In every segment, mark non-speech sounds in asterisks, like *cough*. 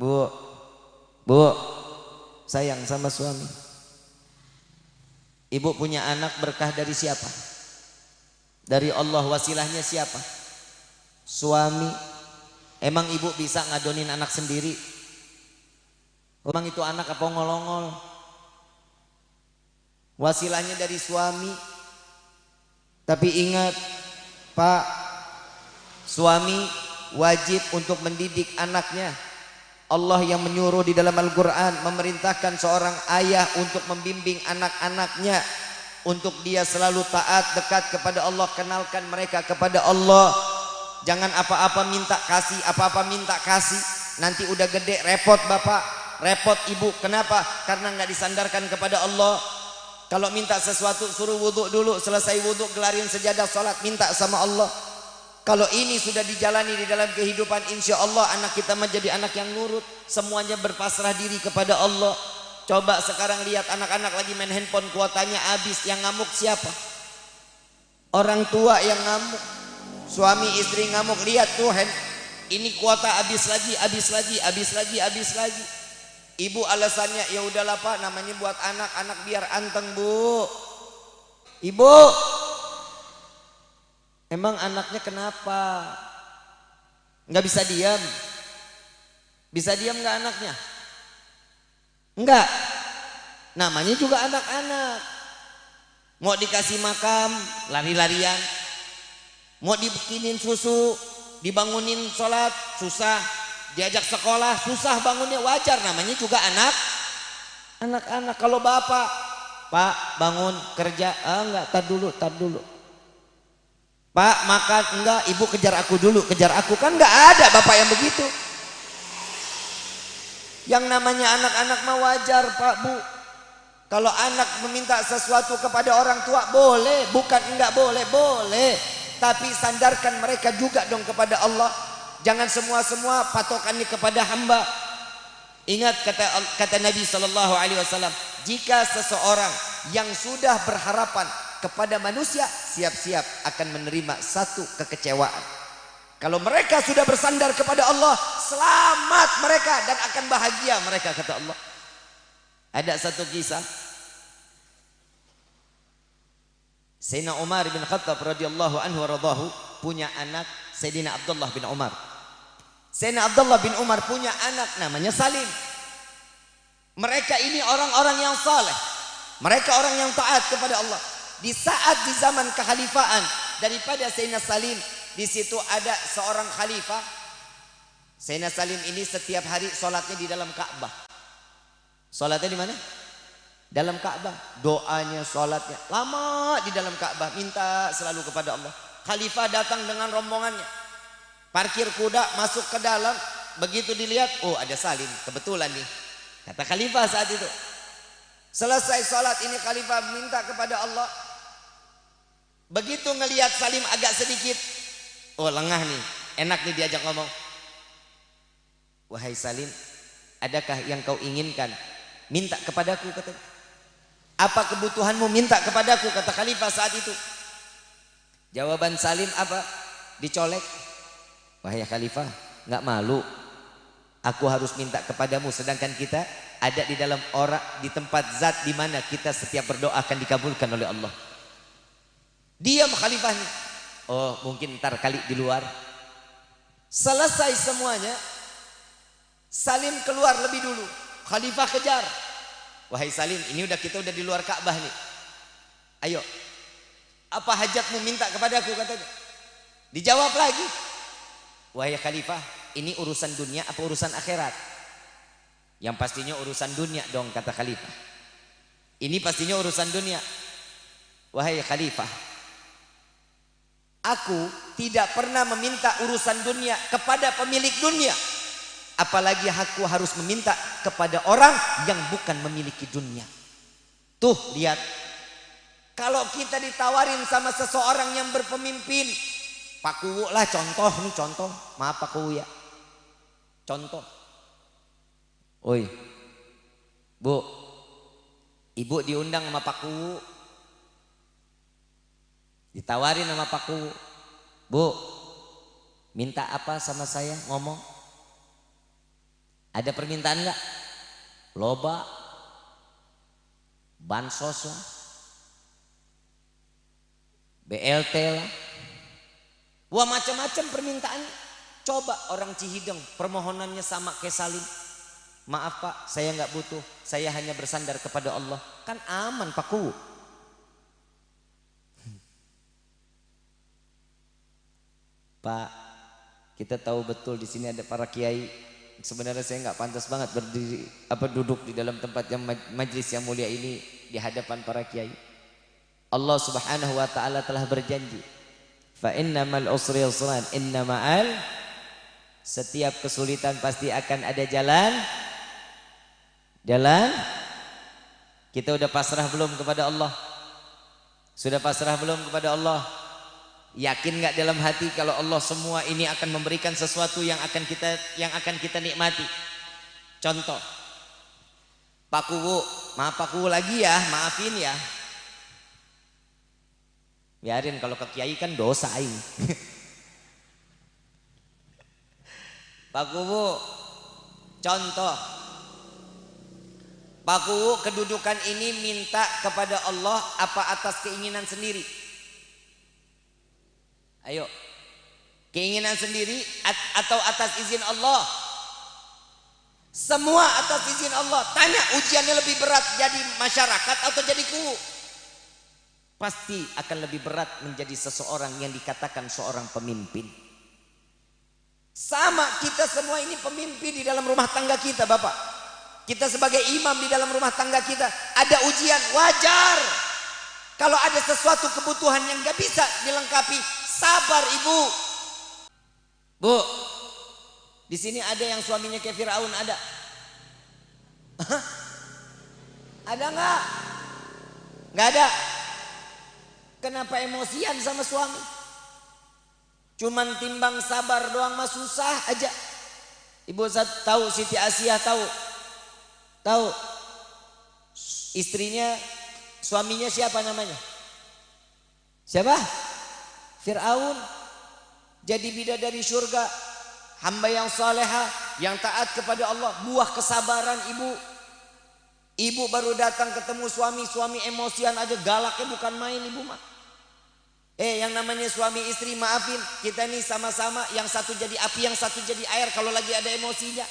Bu, bu, sayang sama suami. Ibu punya anak berkah dari siapa? Dari Allah wasilahnya siapa? Suami. Emang ibu bisa ngadonin anak sendiri? Emang itu anak apa ngolongol? Wasilahnya dari suami. Tapi ingat, Pak, suami wajib untuk mendidik anaknya. Allah yang menyuruh di dalam Al-Quran memerintahkan seorang ayah untuk membimbing anak-anaknya. Untuk dia selalu taat dekat kepada Allah kenalkan mereka kepada Allah. Jangan apa-apa minta kasih apa-apa minta kasih. Nanti udah gede repot bapak. Repot ibu kenapa? Karena nggak disandarkan kepada Allah. Kalau minta sesuatu suruh wudhu dulu. Selesai wudhu gelarin sejadah sholat minta sama Allah kalau ini sudah dijalani di dalam kehidupan insya Allah anak kita menjadi anak yang nurut. Semuanya berpasrah diri kepada Allah. Coba sekarang lihat anak-anak lagi main handphone kuotanya habis. Yang ngamuk siapa? Orang tua yang ngamuk. Suami istri ngamuk. Lihat tuh hand. Ini kuota habis lagi, habis lagi, habis lagi, habis lagi. Ibu alasannya ya udahlah Pak namanya buat anak-anak biar anteng Bu. Ibu Emang anaknya kenapa? Enggak bisa diam. Bisa diam enggak anaknya? Enggak. Namanya juga anak-anak. Mau dikasih makam, lari-larian. Mau dibikinin susu, dibangunin sholat, susah. Diajak sekolah, susah bangunnya wajar. Namanya juga anak. Anak-anak. Kalau bapak, Pak bangun kerja, ah enggak, tar dulu, tar dulu Pak makan enggak ibu kejar aku dulu. Kejar aku kan enggak ada bapak yang begitu. Yang namanya anak-anak mah wajar pak bu. Kalau anak meminta sesuatu kepada orang tua boleh. Bukan enggak boleh boleh. Tapi sandarkan mereka juga dong kepada Allah. Jangan semua-semua patokannya kepada hamba. Ingat kata kata Nabi Shallallahu Alaihi Wasallam jika seseorang yang sudah berharapan kepada manusia siap-siap akan menerima satu kekecewaan. Kalau mereka sudah bersandar kepada Allah, selamat mereka dan akan bahagia mereka kata Allah. Ada satu kisah Sayyidina Umar bin Khattab radhiyallahu anhu radhahu punya anak Sayyidina Abdullah bin Umar. Sayyidina Abdullah bin Umar punya anak namanya Salim. Mereka ini orang-orang yang saleh. Mereka orang yang taat kepada Allah di saat di zaman kekhalifaan daripada Sayyidina Salim di situ ada seorang khalifah. Sayyidina Salim ini setiap hari sholatnya di dalam Ka'bah. Sholatnya di mana? dalam Ka'bah. Doanya sholatnya. Lama di dalam Ka'bah. Minta selalu kepada Allah. Khalifah datang dengan rombongannya. Parkir kuda masuk ke dalam. Begitu dilihat oh ada Salim. Kebetulan nih. Kata khalifah saat itu. Selesai sholat ini khalifah minta kepada Allah Begitu ngelihat Salim agak sedikit, oh lengah nih, enak nih diajak ngomong. Wahai Salim, adakah yang kau inginkan? Minta kepadaku kata. Apa kebutuhanmu minta kepadaku kata khalifah saat itu. Jawaban Salim apa? Dicolek. Wahai khalifah, nggak malu. Aku harus minta kepadamu sedangkan kita ada di dalam orang di tempat zat di mana kita setiap berdoa akan dikabulkan oleh Allah. Diam khalifahnya. Oh mungkin ntar kali di luar. Selesai semuanya. Salim keluar lebih dulu. Khalifah kejar. Wahai Salim ini udah kita udah di luar Ka'bah nih. Ayo. Apa hajatmu minta kepadaku katanya. Dijawab lagi. Wahai Khalifah ini urusan dunia apa urusan akhirat? Yang pastinya urusan dunia dong kata Khalifah. Ini pastinya urusan dunia. Wahai Khalifah, Aku tidak pernah meminta urusan dunia kepada pemilik dunia. Apalagi aku harus meminta kepada orang yang bukan memiliki dunia. Tuh lihat. Kalau kita ditawarin sama seseorang yang berpemimpin. Pak Kuwu lah contoh nih contoh. Maaf Pak Kuwu ya. Contoh. Oi. Bu. Ibu diundang sama Pak Kuwu Ditawarin sama Pak Ku, Bu, minta apa sama saya ngomong? Ada permintaan nggak? Loba, bansos lah, BLT lah, wah macam-macam permintaan. Coba orang Cihideng permohonannya sama kayak Salim. Maaf pak, saya nggak butuh. Saya hanya bersandar kepada Allah. Kan aman Pak Ku. Pak, kita tahu betul di sini ada para kiai. Sebenarnya saya nggak pantas banget berdiri apa duduk di dalam tempat yang majlis yang mulia ini di hadapan para kiai. Allah Subhanahu wa taala telah berjanji, "Fa innamal usri yusran, innamal setiap kesulitan pasti akan ada jalan. Jalan. Kita udah pasrah belum kepada Allah? Sudah pasrah belum kepada Allah? Yakin nggak dalam hati kalau Allah semua ini akan memberikan sesuatu yang akan kita yang akan kita nikmati? Contoh. Pak Kuwu, maaf Pak Kuwu lagi ya, maafin ya. Biarin kalau ke kiai kan dosa aing. *laughs* Pak Kuwu, contoh. Pak Kuwu kedudukan ini minta kepada Allah apa atas keinginan sendiri? Ayo. Keinginan sendiri atau atas izin Allah? Semua atas izin Allah. Tanya ujiannya lebih berat jadi masyarakat atau jadi kuwu? Pasti akan lebih berat menjadi seseorang yang dikatakan seorang pemimpin. Sama kita semua ini pemimpin di dalam rumah tangga kita Bapak. Kita sebagai imam di dalam rumah tangga kita. Ada ujian wajar. Kalau ada sesuatu kebutuhan yang gak bisa dilengkapi Sabar ibu. Bu, di sini ada yang suaminya kayak Firaun ada? ada nggak? Nggak ada. Kenapa emosian sama suami? Cuman timbang sabar doang mah susah aja. Ibu tahu Siti Asia tahu. Tahu. Istrinya suaminya siapa namanya? Siapa? Fir'aun jadi bidadari surga hamba yang saleha yang taat kepada Allah buah kesabaran ibu. Ibu baru datang ketemu suami suami emosian aja galaknya bukan main ibu mah. Eh yang namanya suami istri maafin kita nih sama-sama yang satu jadi api yang satu jadi air kalau lagi ada emosinya.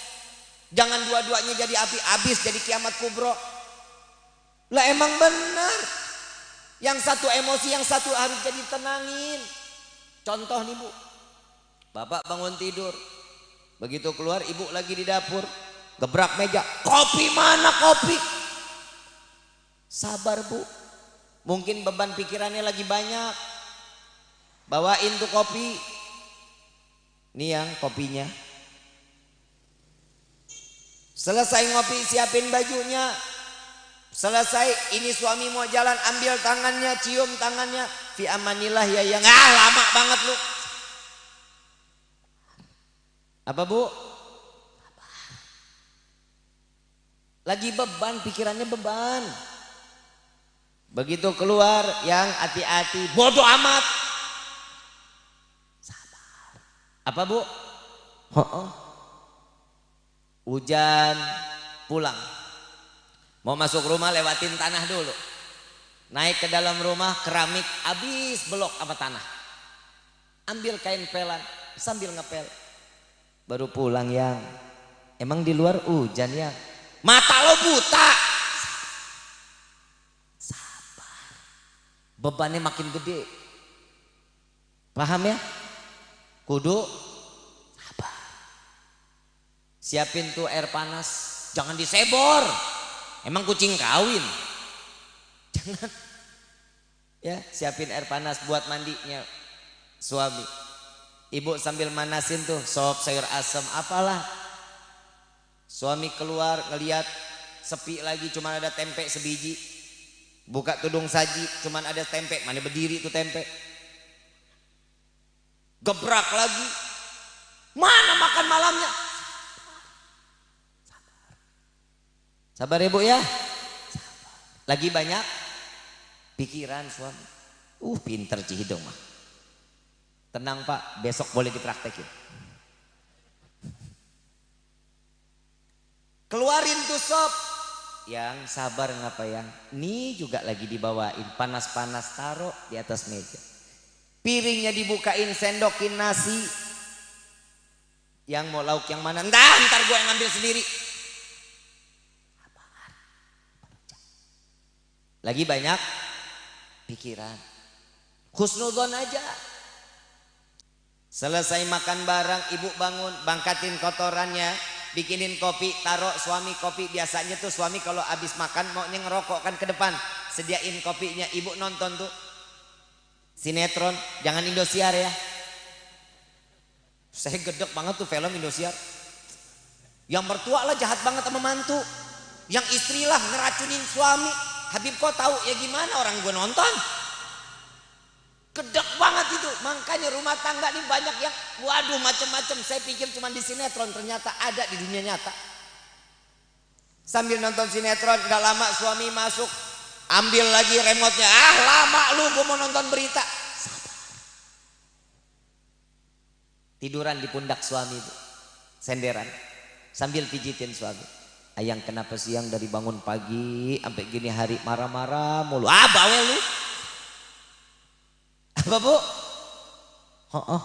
Jangan dua-duanya jadi api habis jadi kiamat kubro. Lah emang benar? Yang satu emosi yang satu harus jadi tenangin Contoh nih bu, bapak bangun tidur, begitu keluar ibu lagi di dapur, gebrak meja, kopi mana kopi? Sabar bu, mungkin beban pikirannya lagi banyak, bawain tuh kopi, nih yang kopinya. Selesai ngopi siapin bajunya, Selesai ini suami mau jalan ambil tangannya, cium tangannya. Fi amanillah ya yang ah lama banget lu. Apa bu? Lagi beban, pikirannya beban. Begitu keluar yang hati-hati, bodoh amat. Sabar. Apa bu? Oh, oh. Hujan, pulang Mau masuk rumah lewatin tanah dulu. Naik ke dalam rumah keramik habis belok apa tanah. Ambil kain pelan sambil ngepel. Baru pulang yang. Emang di luar hujan ya? Mata lo buta. Sabar. Bebannya makin gede. Paham ya? Kudu sabar. Siapin tuh air panas. Jangan disebor. Emang kucing kawin? Jangan. Ya, siapin air panas buat mandinya suami. Ibu sambil manasin tuh sop sayur asam apalah. Suami keluar ngeliat sepi lagi cuma ada tempe sebiji. Buka tudung saji cuma ada tempe, mana berdiri tuh tempe. Gebrak lagi. Mana makan malamnya? Sabar ibu ya. Lagi banyak pikiran suami. Uh pinter Cihidung mah. Tenang pak, besok boleh dipraktekin. Keluarin tuh sop. Yang sabar ngapa yang? Nih juga lagi dibawain. Panas-panas taruh di atas meja. Piringnya dibukain, sendokin nasi. Yang mau lauk yang mana? Ntar, ntar gue yang ngambil sendiri. Lagi banyak pikiran. Husnudon aja. Selesai makan barang, ibu bangun, bangkatin kotorannya, bikinin kopi, taruh suami kopi. Biasanya tuh suami kalau habis makan maunya ngerokok kan ke depan. Sediain kopinya, ibu nonton tuh. Sinetron, jangan Indosiar ya. Saya gedek banget tuh film Indosiar. Yang mertua lah jahat banget sama mantu. Yang istri lah ngeracunin suami. Habib kok tahu ya gimana orang gue nonton. Gedek banget itu. Makanya rumah tangga ini banyak yang waduh macam-macam. Saya pikir cuma di sinetron ternyata ada di dunia nyata. Sambil nonton sinetron gak lama suami masuk ambil lagi remote-nya. Ah lama lu gue mau nonton berita. Tiduran di pundak suami itu. Senderan. Sambil pijitin suami. Ayang kenapa siang dari bangun pagi sampai gini hari marah-marah mulu. Ah bawel lu. Apa bu? Oh, oh.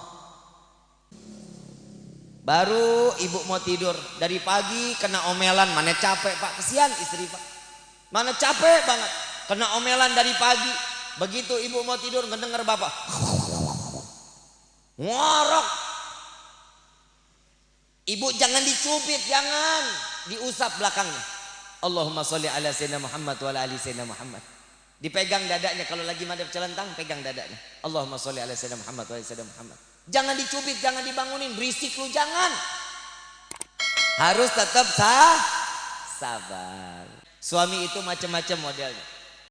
Baru ibu mau tidur. Dari pagi kena omelan. Mana capek pak? Kesian istri pak. Mana capek banget. Kena omelan dari pagi. Begitu ibu mau tidur ngedenger bapak. Ngorok. Ibu jangan dicubit jangan diusap belakangnya Allahumma sholli ala sayyidina Muhammad wa ala ali sayyidina Muhammad Dipegang dadanya kalau lagi madep celentang pegang dadanya. Allahumma sholli ala sayyidina Muhammad wa sayyidina Muhammad. Jangan dicubit, jangan dibangunin, berisik lu jangan. Harus tetap sah sabar. Suami itu macam-macam modelnya.